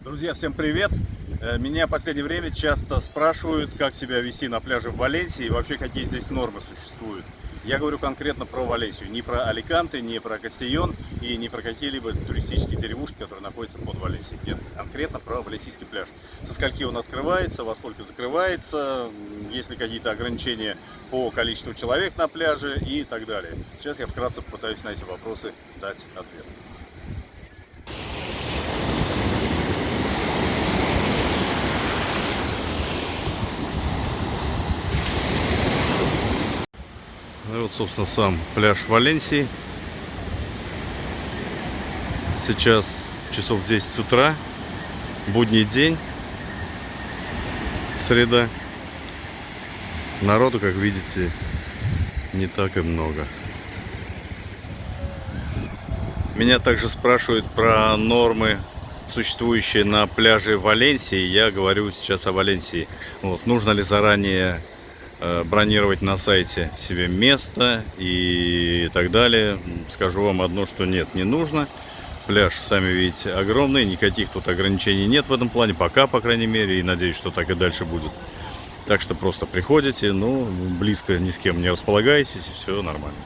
Друзья, всем привет! Э, Меня в последнее время часто спрашивают, как себя вести на пляже в Валенсии и вообще какие здесь нормы существуют. Я говорю конкретно про Валенсию, не про Аликанте, не про Кастильон и не про какие-либо туристические деревушки, которые находятся под Валенсией. Нет, конкретно про Валенсийский пляж. Со скольки он открывается, во сколько закрывается, есть ли какие-то ограничения по количеству человек на пляже и так далее. Сейчас я вкратце попытаюсь на эти вопросы дать ответ. Ну вот, собственно, сам пляж Валенсии. Сейчас часов 10 утра, будний день, среда. Народу, как видите, не так и много. Меня также спрашивают про нормы, существующие на пляже Валенсии. Я говорю сейчас о Валенсии. Вот, нужно ли заранее бронировать на сайте себе место и так далее. Скажу вам одно, что нет, не нужно. Пляж, сами видите, огромный, никаких тут ограничений нет в этом плане, пока, по крайней мере, и надеюсь, что так и дальше будет. Так что просто приходите, ну, близко ни с кем не располагаетесь, и все нормально.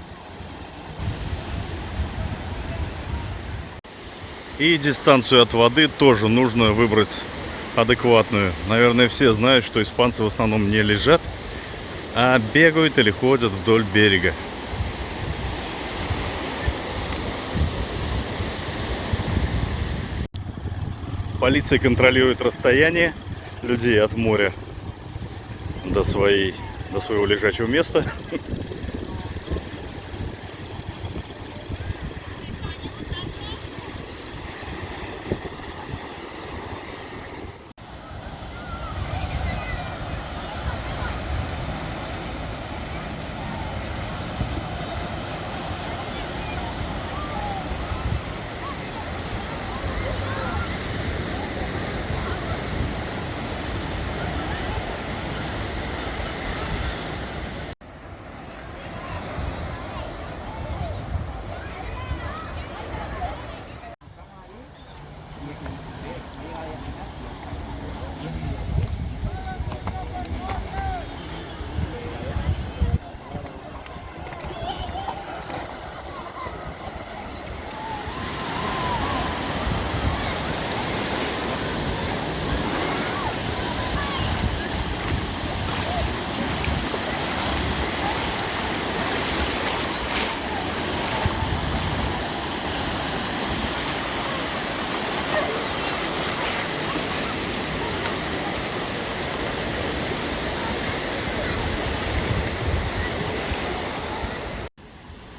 И дистанцию от воды тоже нужно выбрать адекватную. Наверное, все знают, что испанцы в основном не лежат, а бегают или ходят вдоль берега. Полиция контролирует расстояние людей от моря до, своей, до своего лежачего места.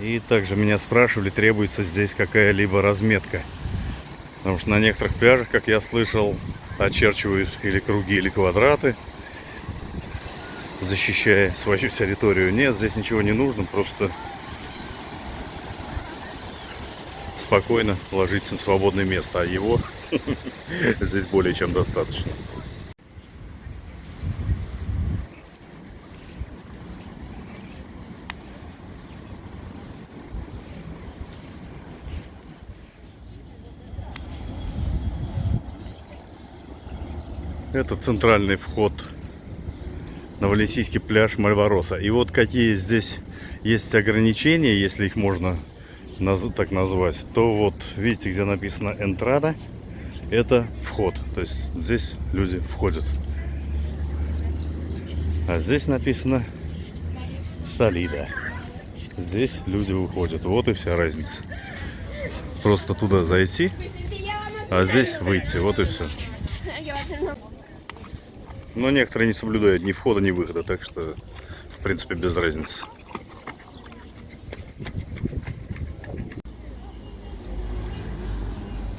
И также меня спрашивали, требуется здесь какая-либо разметка. Потому что на некоторых пляжах, как я слышал, очерчивают или круги, или квадраты, защищая свою территорию. Нет, здесь ничего не нужно, просто спокойно ложиться на свободное место, а его здесь более чем достаточно. Это центральный вход на Валенсийский пляж Мальвароса. И вот какие здесь есть ограничения, если их можно так назвать, то вот видите, где написано «Энтрада», это вход. То есть здесь люди входят. А здесь написано «Солида». Здесь люди выходят. Вот и вся разница. Просто туда зайти, а здесь выйти. Вот и все. Но некоторые не соблюдают ни входа, ни выхода, так что, в принципе, без разницы.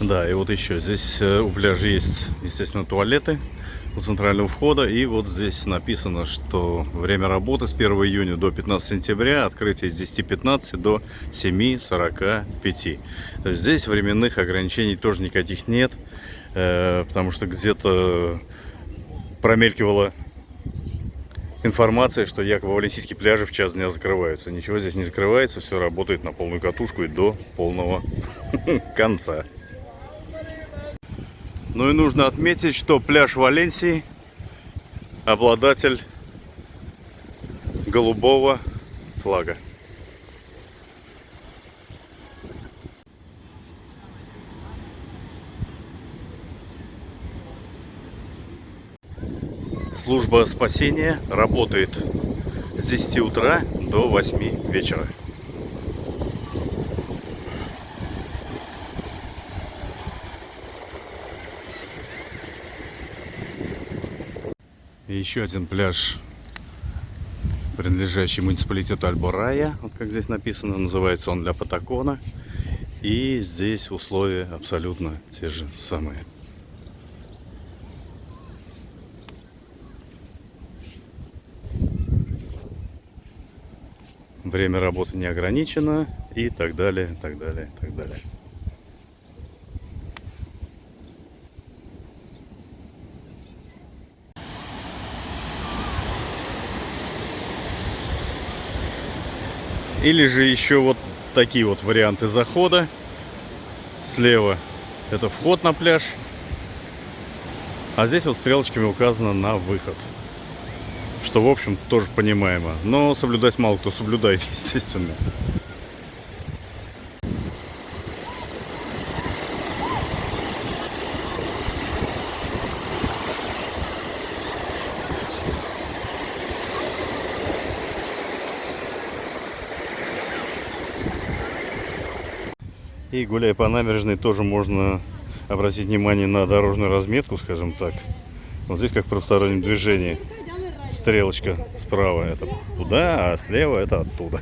Да, и вот еще, здесь э, у пляжа есть, естественно, туалеты у центрального входа. И вот здесь написано, что время работы с 1 июня до 15 сентября, открытие с 10.15 до 7.45. Здесь временных ограничений тоже никаких нет, э, потому что где-то промелькивала информация, что якобы Валенсийские пляжи в час дня закрываются. Ничего здесь не закрывается, все работает на полную катушку и до полного конца. Ну и нужно отметить, что пляж Валенсии обладатель голубого флага. Служба спасения работает с 10 утра до 8 вечера. Еще один пляж, принадлежащий муниципалитету Альборая, вот как здесь написано, называется он для Патакона. И здесь условия абсолютно те же самые. Время работы не ограничено и так далее, так далее, так далее. Или же еще вот такие вот варианты захода. Слева это вход на пляж. А здесь вот стрелочками указано на выход. Что, в общем, тоже понимаемо. Но соблюдать мало кто соблюдает, естественно. И гуляя по набережной тоже можно обратить внимание на дорожную разметку, скажем так. Вот здесь как в правостороннем движении. Стрелочка справа это туда, а слева это оттуда.